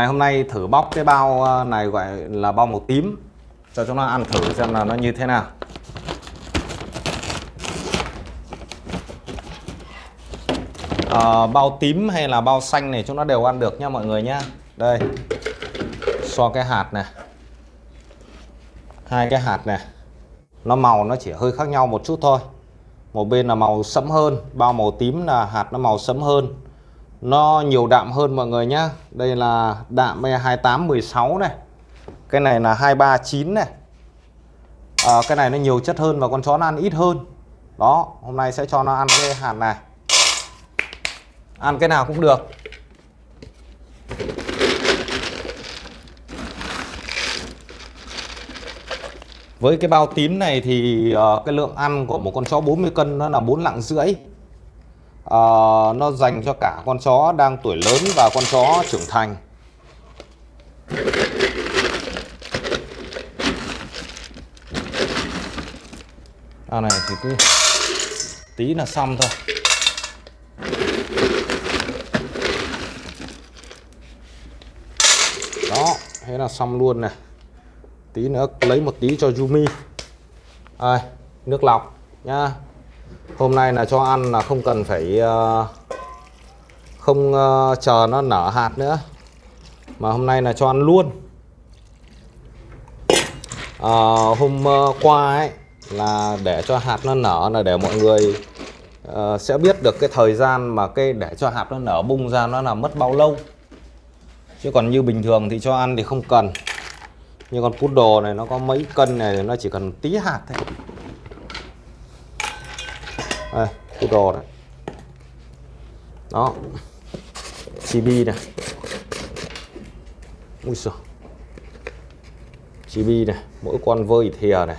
Ngày hôm nay thử bóc cái bao ờ, này gọi là bao màu tím cho chúng nó ăn thử xem là nó như thế nào. À, bao tím hay là bao xanh này chúng nó đều ăn được nha mọi người nhá. Đây. So cái hạt này. Hai cái hạt này. Nó màu nó chỉ hơi khác nhau một chút thôi. Một bên là màu sẫm hơn, bao màu tím là hạt nó màu sẫm hơn nó nhiều đạm hơn mọi người nhá. Đây là đạm e 2816 này. Cái này là 239 này. À, cái này nó nhiều chất hơn và con chó nó ăn ít hơn. Đó hôm nay sẽ cho nó ăn cái hạt này. Ăn cái nào cũng được. Với cái bao tím này thì uh, cái lượng ăn của một con chó 40 cân nó là 4 lạng rưỡi uh, nó dành cho cả con chó đang tuổi lớn và con chó trưởng thành. À này thì cứ tí là xong thôi. Đó thế là xong luôn này tí nữa lấy một tí cho Yumi. À, nước lọc nha hôm nay là cho ăn là không cần phải ờ, không ờ, chờ nó nở hạt nữa. Mà hôm nay là cho ăn luôn. À, hôm qua ấy là để cho hạt nó nở là để mọi người uh, sẽ biết được cái thời gian mà cây để cho hạt nó nở bung ra nó là mất bao lâu. Chứ còn như bình thường thì cho ăn thì không cần. Như con poodle này nó có mấy cân này nó chỉ cần tí hạt thôi đây, cái đồ này. Đó. Chibi này. Ui giời. Chibi này, mỗi con vơi thìa này.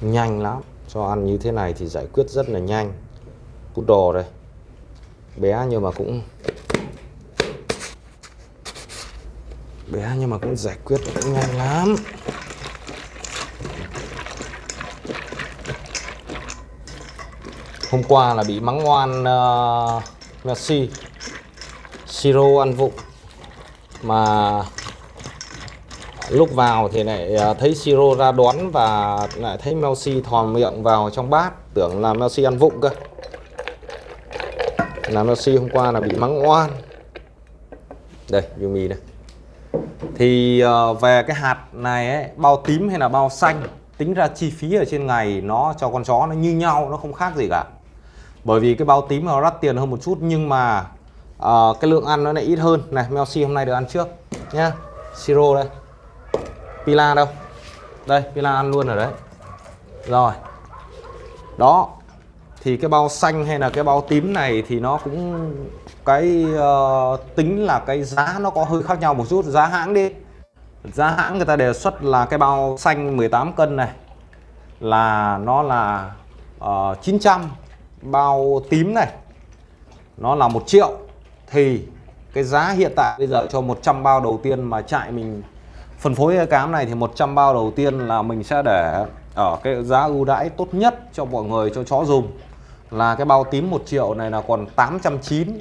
Nhanh lắm. Cho ăn như thế này thì giải quyết rất là nhanh. Đồ đây. Bé nhưng mà cũng bé nhưng mà cũng giải quyết cũng nhanh lắm. Hôm qua là bị mắng ngoan uh, ờ, Messi Siro ăn vụng. Mà lúc vào thì lại ờ, thấy Siro ra đón và lại thấy Messi thò miệng vào trong bát tưởng là Messi ăn vụng cơ. Là Messi hôm qua là bị mắng ngoan đây Yumi đây. Thì uh, về cái hạt này ấy, bao tím hay là bao xanh tính ra chi phí ở trên ngày nó cho con chó nó như nhau nó không khác gì cả bởi vì cái bao tím nó đắt tiền hơn một chút nhưng mà uh, cái lượng ăn nó lại ít hơn. Này Melsi hôm nay được ăn trước nhá. Siro đây. Pila đâu? Đây pila ăn luôn ở đấy. Rồi. Đó. Thì cái bao xanh hay là cái bao tím này thì nó cũng cái uh, tính là cái giá nó có hơi khác nhau một chút. Giá hãng đi. Giá hãng người ta đề xuất là cái bao xanh 18 cân này là nó là ờ, uh, 900 bao tím này, nó là một triệu, thì cái giá hiện tại bây giờ cho 100 bao đầu tiên mà chạy mình phân phối cái cám này thì 100 bao đầu tiên là mình sẽ để ở cái giá ưu đãi tốt nhất cho mọi người, cho chó dùng. Là cái bao tím 1 triệu này là còn 890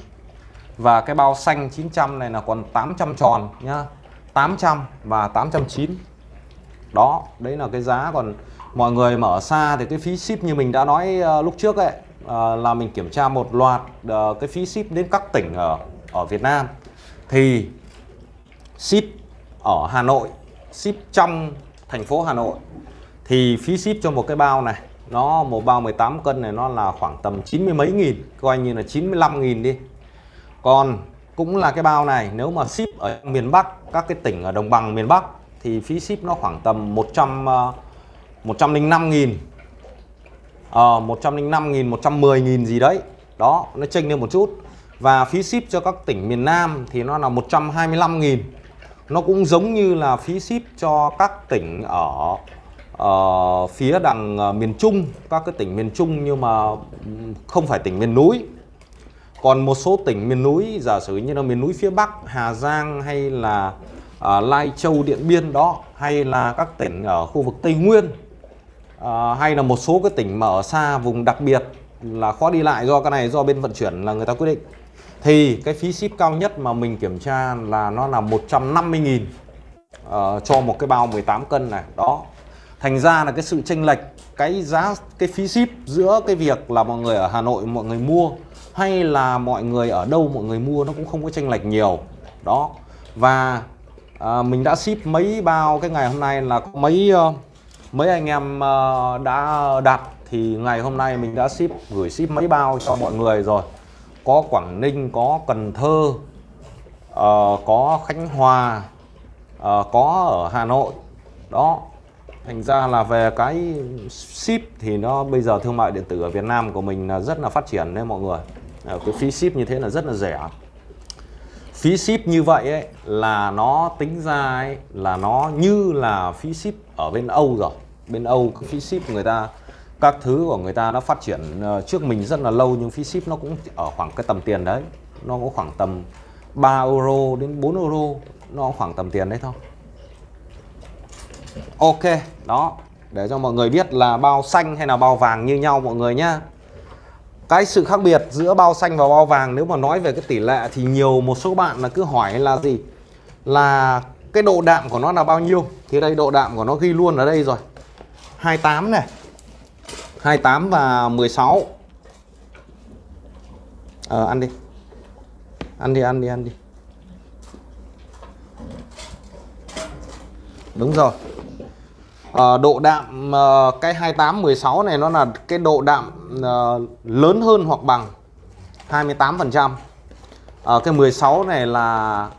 và cái bao xanh 900 này là còn 800 tròn nhá 800 và 890 đó, đấy là cái giá. Còn mọi người mà ở xa thì cái phí ship như mình đã nói ờ, lúc trước ấy Ờ, là mình kiểm tra một loạt ờ, cái phí ship đến các tỉnh ở ở Việt Nam. Thì ship ở Hà Nội ship trong thành phố Hà Nội thì phí ship cho một cái bao này nó một bao 18 cân này nó là khoảng tầm 90 mấy nghìn coi như là 95 nghìn đi. Còn cũng là cái bao này nếu mà ship ở miền Bắc các cái tỉnh ở đồng bằng miền Bắc thì phí ship nó khoảng tầm 100 uh, 105 nghìn ờ, 105 nghìn 110 nghìn gì đấy. Đó nó chênh lên một chút. Và phí ship cho các tỉnh miền Nam thì nó là 125 nghìn. Nó cũng giống như là phí ship cho các tỉnh ở uh, phía đằng uh, miền Trung. Các cái tỉnh miền Trung nhưng mà không phải tỉnh miền núi. Còn một số tỉnh miền núi giả sử như là miền núi phía Bắc Hà Giang hay là uh, Lai Châu Điện Biên đó hay là các tỉnh ở khu vực Tây Nguyên uh, hay là một số cái tỉnh mà ở xa vùng đặc biệt là khó đi lại do cái này do bên vận chuyển là người ta quyết định. Thì cái phí ship cao nhất mà mình kiểm tra là nó là 150.000 uh, ờ, cho một cái bao 18 cân này. Đó. Thành ra là cái sự chênh lệch cái giá cái phí ship giữa cái việc là mọi người ở Hà Nội mọi người mua hay là mọi người ở đâu mọi người mua nó cũng không có chênh lệch nhiều. Đó. Và uh, mình đã ship mấy bao cái ngày hôm nay là có mấy uh, mấy anh em ờ, đã đặt thì ngày hôm nay mình đã ship gửi ship mấy bao cho mọi người rồi. Có Quảng Ninh có Cần Thơ uh, có Khánh Hòa uh, có ở Hà Nội. Đó thành ra là về cái ship thì nó bây giờ thương mại điện tử ở Việt Nam của mình là rất là phát triển đấy mọi người. Cái phí ship như thế là rất là rẻ phí ship như vậy ấy, là nó tính ra ấy, là nó như là phí ship ở bên Âu rồi. Bên Âu cái phí ship người ta, các thứ của người ta nó phát triển ờ, trước mình rất là lâu nhưng phí ship nó cũng ở khoảng cái tầm tiền đấy. Nó có khoảng tầm 3 euro đến 4 euro, nó khoảng tầm tiền đấy thôi. Ok, đó, để cho mọi người biết là bao xanh hay là bao vàng như nhau mọi người nhá cái sự khác biệt giữa bao xanh và bao vàng, nếu mà nói về cái tỷ lệ thì nhiều một số bạn là cứ hỏi là gì? Là cái độ đạm của nó là bao nhiêu? Thì đây, độ đạm của nó ghi luôn ở đây rồi. 28 này. 28 và 16 Ờ ăn đi. Ăn đi ăn đi ăn đi. Đúng rồi à, Độ đạm à, cái 28 16 này nó là cái độ đạm à, lớn hơn hoặc bằng 28% à, Cái 16 này là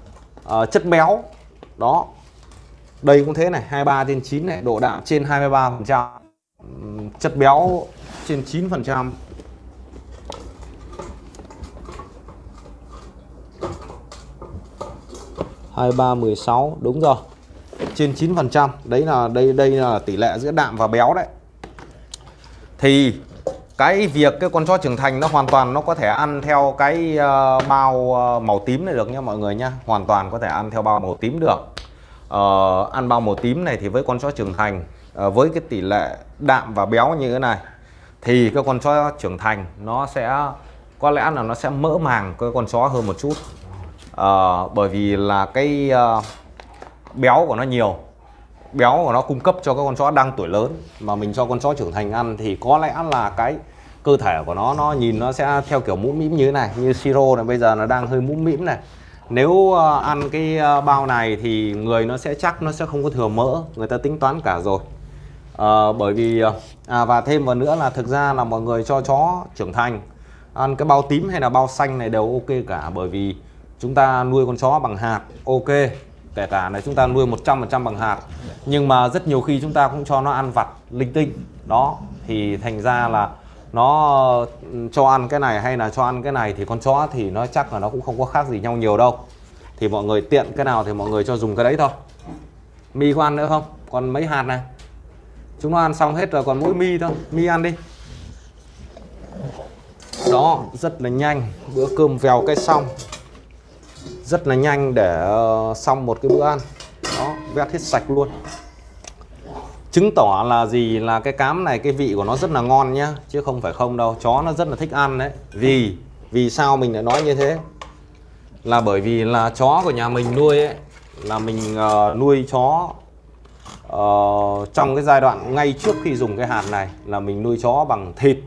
à, chất béo. Đó. Đây cũng thế này 23 trên 9 này Độ đạm trên 23% chất béo trên 9% hai ba mười sáu đúng rồi trên 9 phần trăm. Đấy là đây đây là tỷ lệ giữa đạm và béo đấy. Thì cái việc cái con chó trưởng thành nó hoàn toàn nó có thể ăn theo cái uh, bao uh, màu tím này được nha mọi người nhá hoàn toàn có thể ăn theo bao màu tím được. Uh, ăn bao màu tím này thì với con chó trưởng thành với cái tỷ lệ đạm và béo như thế này thì cái con chó trưởng thành nó sẽ có lẽ là nó sẽ mỡ màng cái con chó hơn một chút. À, bởi vì là cái uh, béo của nó nhiều béo của nó cung cấp cho các con chó đang tuổi lớn. Mà mình cho con chó trưởng thành ăn thì có lẽ là cái cơ thể của nó nó nhìn nó sẽ theo kiểu mũm mĩm như thế này như siro này bây giờ nó đang hơi mũm mĩm này. Nếu ờ, ăn cái ờ, bao này thì người nó sẽ chắc nó sẽ không có thừa mỡ người ta tính toán cả rồi. À, bởi vì à, và thêm vào nữa là thực ra là mọi người cho chó trưởng thành ăn cái bao tím hay là bao xanh này đều ok cả. Bởi vì chúng ta nuôi con chó bằng hạt ok kể cả là chúng ta nuôi 100% bằng hạt, nhưng mà rất nhiều khi chúng ta cũng cho nó ăn vặt linh tinh. Đó, thì thành ra là nó ừ, cho ăn cái này hay là cho ăn cái này thì con chó thì nó chắc là nó cũng không có khác gì nhau nhiều đâu. Thì mọi người tiện cái nào thì mọi người cho dùng cái đấy thôi. Mi có ăn nữa không? Còn mấy hạt này? Chúng nó ăn xong hết rồi còn mỗi mi thôi. Mi ăn đi. Đó, rất là nhanh. Bữa cơm vèo cái xong rất là nhanh để ờ, xong một cái bữa ăn. Đó vét hết sạch luôn. Chứng tỏ là gì? Là cái cám này cái vị của nó rất là ngon nhá chứ không phải không đâu. Chó nó rất là thích ăn đấy. Vì vì sao mình lại nói như thế? Là bởi vì là chó của nhà mình nuôi ấy là mình uh, nuôi chó uh, trong cái giai đoạn ngay trước khi dùng cái hạt này là mình nuôi chó bằng thịt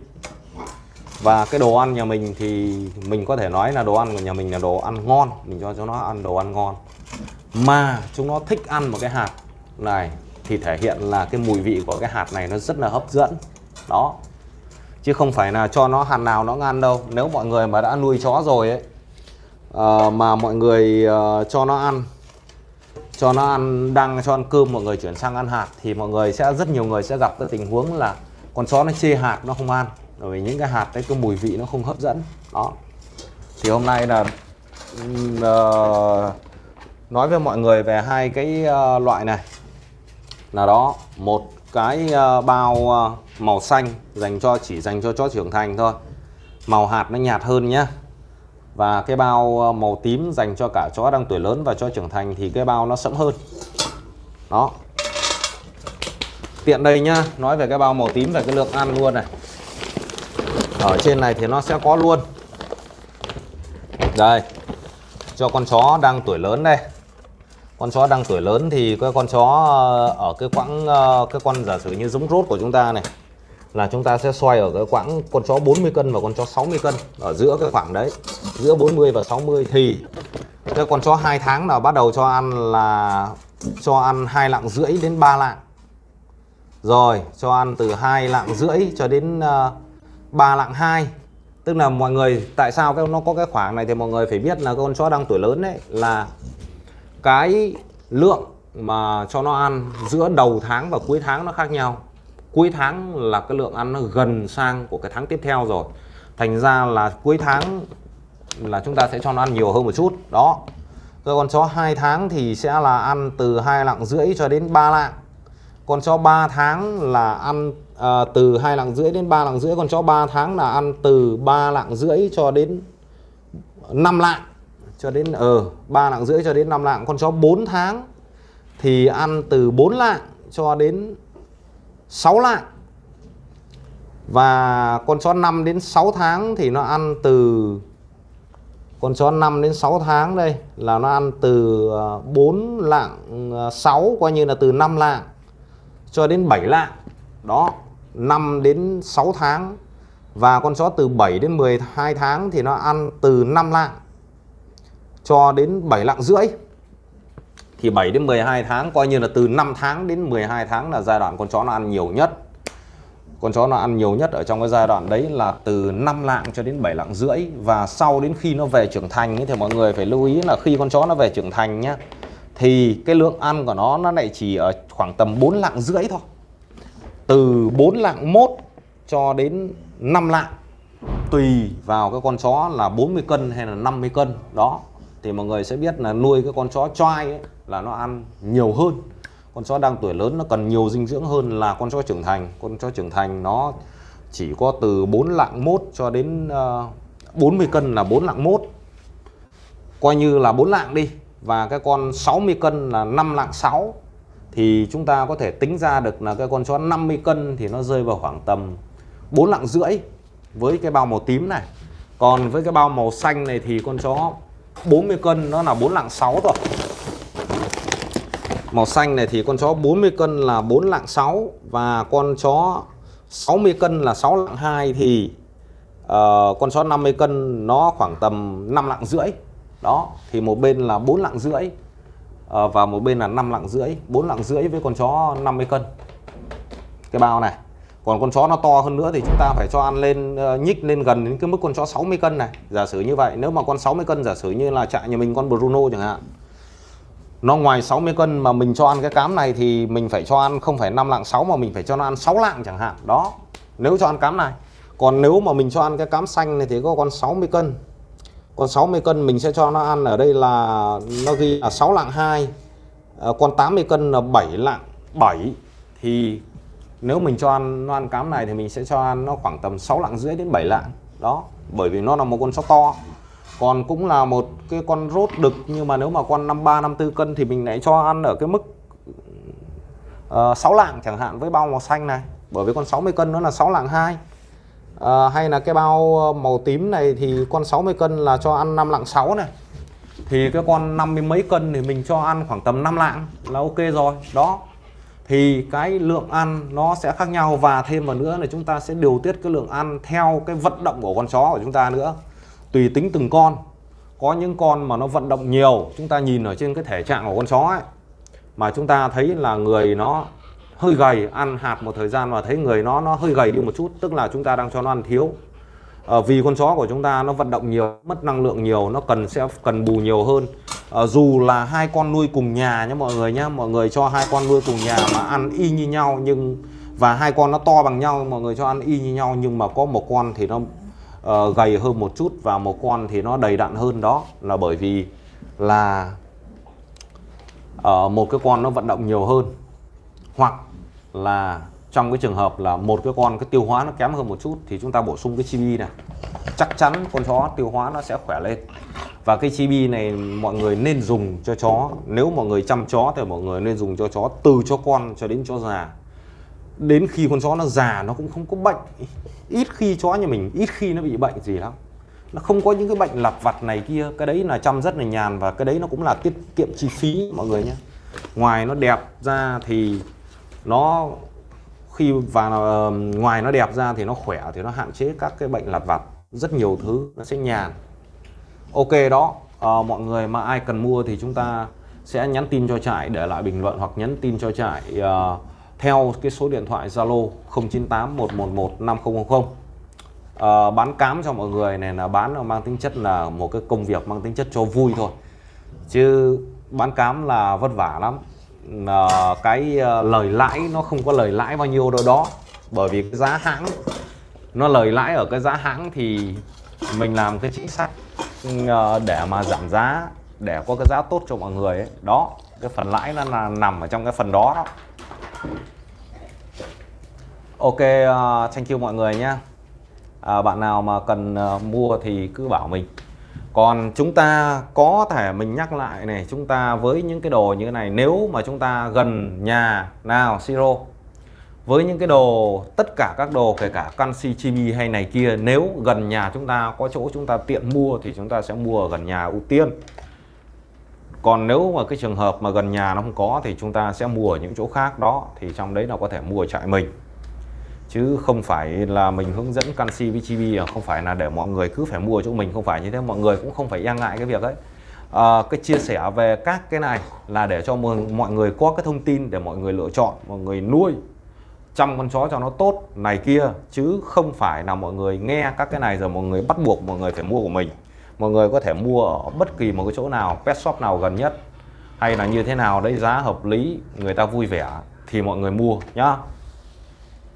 và cái đồ ăn nhà mình thì mình có thể nói là đồ ăn của nhà mình là đồ ăn ngon. Mình cho cho nó ăn đồ ăn ngon. Mà chúng nó thích ăn một cái hạt này thì thể hiện là cái mùi vị của cái hạt này nó rất là hấp dẫn. Đó. Chứ không phải là cho nó hạt nào nó ăn đâu. Nếu mọi người mà đã nuôi chó rồi ấy uh, mà mọi người uh, cho nó ăn cho nó ăn đang cho ăn cơm mọi người chuyển sang ăn hạt thì mọi người sẽ rất nhiều người sẽ gặp cái tình huống là con chó nó chê hạt nó không ăn bởi vì những cái hạt đấy cái mùi vị nó không hấp dẫn. Đó. Thì hôm nay là uh, nói với mọi người về hai cái uh, loại này. Là đó một cái uh, bao uh, màu xanh dành cho chỉ dành cho chó trưởng thành thôi. Màu hạt nó nhạt hơn nhá. Và cái bao màu tím dành cho cả chó đang tuổi lớn và chó trưởng thành thì cái bao nó sẫm hơn. Đó. Tiện đây nhá nói về cái bao màu tím về cái lượng ăn luôn này ở trên này thì nó sẽ có luôn. Đây. Cho con chó đang tuổi lớn đây. Con chó đang tuổi lớn thì cái con chó ờ, ở cái quãng ờ, cái con giả sử như giống rốt của chúng ta này là chúng ta sẽ xoay ở cái quãng con chó 40 cân và con chó 60 cân. Ở giữa cái khoảng đấy giữa 40 và 60 thì cái con chó 2 tháng nào bắt đầu cho ăn là cho ăn hai lạng rưỡi đến 3 lạng. Rồi cho ăn từ hai lạng rưỡi cho đến uh, 3 lạng 2 tức là mọi người, tại sao cái nó có cái khoảng này thì mọi người phải biết là con chó đang tuổi lớn đấy là cái lượng mà cho nó ăn giữa đầu tháng và cuối tháng nó khác nhau. Cuối tháng là cái lượng ăn nó gần sang của cái tháng tiếp theo rồi. Thành ra là cuối tháng là chúng ta sẽ cho nó ăn nhiều hơn một chút. Đó. Rồi con chó 2 tháng thì sẽ là ăn từ hai lạng rưỡi cho đến 3 lạng. Con chó 3 tháng là ăn à, từ hai lạng rưỡi đến 3 lạng rưỡi còn chó 3 tháng là ăn từ 3 lạng rưỡi cho đến 5 lạng cho đến ờ uh, 3 lạng rưỡi cho đến 5 lạng. Con chó 4 tháng thì ăn từ 4 lạng cho đến 6 lạng. Và con chó 5 đến 6 tháng thì nó ăn từ con chó 5 đến 6 tháng đây là nó ăn từ ờ, 4 lạng ờ, 6 coi như là từ 5 lạng cho đến 7 lạng. Đó. 5 đến 6 tháng. Và con chó từ 7 đến 12 tháng thì nó ăn từ 5 lạng cho đến 7 lạng rưỡi. Thì 7 đến 12 tháng coi như là từ 5 tháng đến 12 tháng là giai đoạn con chó nó ăn nhiều nhất. Con chó nó ăn nhiều nhất ở trong cái giai đoạn đấy là từ 5 lạng cho đến 7 lạng rưỡi. Và sau đến khi nó về trưởng thành ấy, thì mọi người phải lưu ý là khi con chó nó về trưởng thành nhá thì cái lượng ăn của nó nó lại chỉ ở khoảng tầm 4 lạng rưỡi thôi từ 4 lạng mốt cho đến 5 lạng tùy vào cái con chó là 40 cân hay là 50 cân. Đó thì mọi người sẽ biết là nuôi cái con chó choai ấy, là nó ăn nhiều hơn. Con chó đang tuổi lớn nó cần nhiều dinh dưỡng hơn là con chó trưởng thành. Con chó trưởng thành nó chỉ có từ 4 lạng mốt cho đến ờ, uh, 40 cân là 4 lạng mốt. Coi như là 4 lạng đi và cái con 60 cân là 5 lạng 6 thì chúng ta có thể tính ra được là cái con chó 50 cân thì nó rơi vào khoảng tầm 4 lạng rưỡi với cái bao màu tím này còn với cái bao màu xanh này thì con chó 40 cân nó là 4 lạng 6 rồi Màu xanh này thì con chó 40 cân là 4 lạng 6 và con chó 60 cân là 6 lạng 2 thì uh, con chó 50 cân nó khoảng tầm 5 lạng rưỡi. Đó, thì một bên là 4 lạng rưỡi uh, và một bên là 5 lạng rưỡi, 4 lạng rưỡi với con chó 50 cân. Cái bao này. Còn con chó nó to hơn nữa thì chúng ta phải cho ăn lên ờ, nhích lên gần đến cái mức con chó 60 cân này. Giả sử như vậy, nếu mà con 60 cân giả sử như là trại nhà mình con Bruno chẳng hạn nó ngoài 60 cân mà mình cho ăn cái cám này thì mình phải cho ăn không phải 5 lạng 6 mà mình phải cho nó ăn 6 lạng chẳng hạn đó nếu cho ăn cám này còn nếu mà mình cho ăn cái cám xanh này thì có con 60 cân con 60 cân mình sẽ cho nó ăn ở đây là nó ghi là 6 lạng 2 à, ờ, con 80 cân là 7 lạng 7 thì nếu mình cho ăn nó ăn cám này thì mình sẽ cho ăn nó khoảng tầm 6 lạng rưỡi đến 7 lạng. Đó bởi vì nó là một con sóc to. Còn cũng là một cái con rốt đực nhưng mà nếu mà con 53 54 cân thì mình lại cho ăn ở cái mức ờ, uh, 6 lạng chẳng hạn với bao màu xanh này. Bởi vì con 60 cân nó là 6 lạng 2 à, hay là cái bao ờ, màu tím này thì con 60 cân là cho ăn 5 lạng 6 này. Thì cái con 50 mấy cân thì mình cho ăn khoảng tầm 5 lạng là ok rồi. Đó. Thì cái lượng ăn nó sẽ khác nhau và thêm vào nữa là chúng ta sẽ điều tiết cái lượng ăn theo cái vận động của con chó của chúng ta nữa. Tùy tính từng con. Có những con mà nó vận động nhiều chúng ta nhìn ở trên cái thể trạng của con chó ấy mà chúng ta thấy là người nó hơi gầy ăn hạt một thời gian và thấy người nó nó hơi gầy đi một chút tức là chúng ta đang cho nó ăn thiếu. À, vì con chó của chúng ta nó vận động nhiều mất năng lượng nhiều nó cần sẽ cần bù nhiều hơn. À, dù là hai con nuôi cùng nhà nhé mọi người nhé mọi người cho hai con nuôi cùng nhà mà ăn y như nhau nhưng và hai con nó to bằng nhau mọi người cho ăn y như nhau nhưng mà có một con thì nó uh, gầy hơn một chút và một con thì nó đầy đặn hơn đó. Là bởi vì là uh, một cái con nó vận động nhiều hơn. Hoặc là trong cái trường hợp là một cái con cái tiêu hóa nó kém hơn một chút thì chúng ta bổ sung cái chibi này. Chắc chắn con chó tiêu hóa nó sẽ khỏe lên. Và cái chibi này mọi người nên dùng cho chó. Nếu mọi người chăm chó thì mọi người nên dùng cho chó từ cho con cho đến chó già. Đến khi con chó nó già nó cũng không có bệnh. Ít khi chó nhà mình, ít khi nó bị bệnh gì lắm. Nó không có những cái bệnh lặt vặt này kia. Cái đấy là chăm rất là nhàn và cái đấy nó cũng là tiết kiệm chi phí, mọi người nhé. Ngoài nó đẹp ra thì nó khi và ờ, ngoài nó đẹp ra thì nó khỏe thì nó hạn chế các cái bệnh lặt vặt rất nhiều thứ nó sẽ nhàn. Ok đó à, mọi người mà ai cần mua thì chúng ta sẽ nhắn tin cho trại để lại bình luận hoặc nhắn tin cho trại uh, theo cái số điện thoại Zalo 098 111 5000 bán cám cho mọi người này là bán mang tính chất là một cái công việc mang tính chất cho vui thôi. Chứ bán cám là vất vả lắm uh, cái uh, lời lãi nó không có lời lãi bao nhiêu đâu đó. Bởi vì cái giá hãng nó lời lãi ở cái giá hãng thì mình làm cái chính sách uh, để mà giảm giá để có cái giá tốt cho mọi người ấy. đó cái phần lãi nó là nằm ở trong cái phần đó đó. Ok uh, thank you mọi người nhé à, bạn nào mà cần uh, mua thì cứ bảo mình còn chúng ta có thể mình nhắc lại này, chúng ta với những cái đồ như thế này, nếu mà chúng ta gần nhà nào, siro, với những cái đồ, tất cả các đồ, kể cả canxi chimi hay này kia, nếu gần nhà chúng ta, có chỗ chúng ta tiện mua thì chúng ta sẽ mua ở gần nhà ưu tiên. Còn nếu mà cái trường hợp mà gần nhà nó không có thì chúng ta sẽ mua ở những chỗ khác đó, thì trong đấy là có thể mua ở trại mình chứ không phải là mình hướng dẫn canxi với chibi không phải là để mọi người cứ phải mua chỗ mình không phải như thế. Mọi người cũng không phải e ngại cái việc ấy. À, cái chia sẻ về các cái này là để cho mọi người có cái thông tin để mọi người lựa chọn mọi người nuôi chăm con chó cho nó tốt này kia. Chứ không phải là mọi người nghe các cái này rồi mọi người bắt buộc mọi người phải mua của mình. Mọi người có thể mua ở bất kỳ một cái chỗ nào pet shop nào gần nhất. Hay là như thế nào đấy giá hợp lý người ta vui vẻ thì mọi người mua nhá.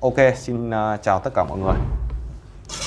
Ok xin uh, chào tất cả mọi người.